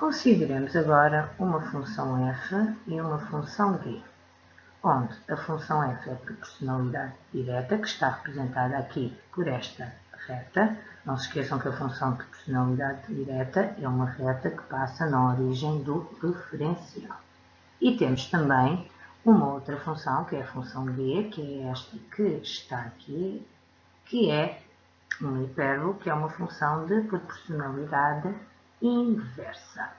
Consideremos agora uma função f e uma função g, onde a função f é proporcionalidade direta, que está representada aqui por esta reta. Não se esqueçam que a função de proporcionalidade direta é uma reta que passa na origem do referencial. E temos também uma outra função, que é a função g, que é esta que está aqui, que é uma hipérbole, que é uma função de proporcionalidade inversa.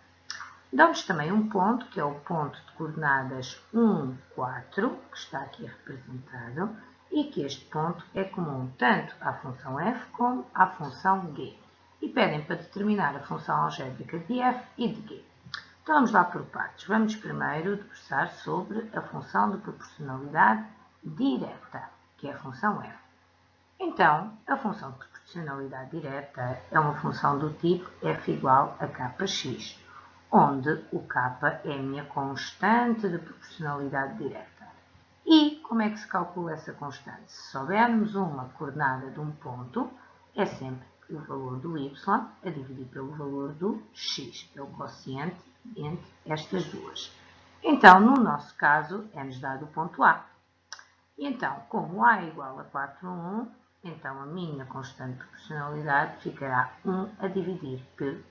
Damos também um ponto, que é o ponto de coordenadas 1, 4, que está aqui representado, e que este ponto é comum tanto à função f como à função g. E pedem para determinar a função algébrica de f e de g. Então vamos lá por partes. Vamos primeiro debruçar sobre a função de proporcionalidade direta, que é a função f. Então, a função de proporcionalidade direta é uma função do tipo f igual a kx, onde o k é a minha constante de proporcionalidade direta. E como é que se calcula essa constante? Se soubermos uma coordenada de um ponto, é sempre o valor do y a dividir pelo valor do x, é o quociente entre estas duas. Então, no nosso caso, é-nos dado o ponto A. E então, como A é igual a 4, 1, então a minha constante de proporcionalidade ficará 1 a dividir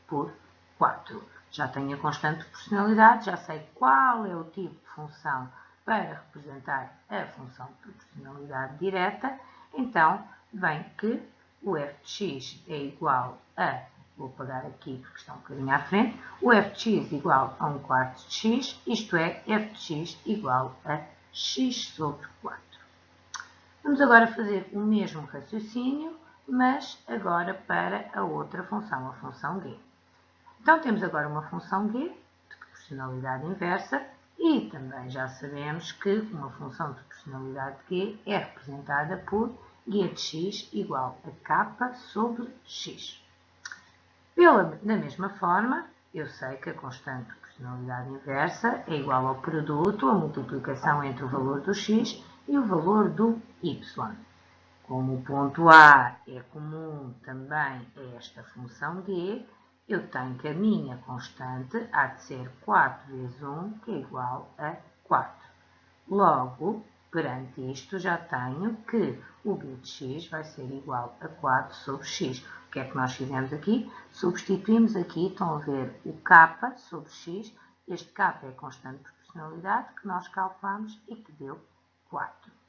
por 4. Já tenho a constante de proporcionalidade, já sei qual é o tipo de função para representar a função de proporcionalidade direta, então vem que o f de x é igual a, vou pagar aqui porque está um bocadinho à frente, o f de x igual a 1 quarto de x, isto é, f de x igual a x sobre 4. Vamos agora fazer o mesmo raciocínio, mas agora para a outra função, a função g. Então, temos agora uma função g de proporcionalidade inversa e também já sabemos que uma função de proporcionalidade g é representada por g de x igual a k sobre x. Pela, da mesma forma, eu sei que a constante de proporcionalidade inversa é igual ao produto, a multiplicação entre o valor do x e o valor do y. Como o ponto A é comum também a esta função g, eu tenho que a minha constante há de ser 4 vezes 1, que é igual a 4. Logo, perante isto, já tenho que o b de x vai ser igual a 4 sobre x. O que é que nós fizemos aqui? Substituímos aqui, estão a ver, o k sobre x. Este k é constante de proporcionalidade que nós calculamos e que deu 4.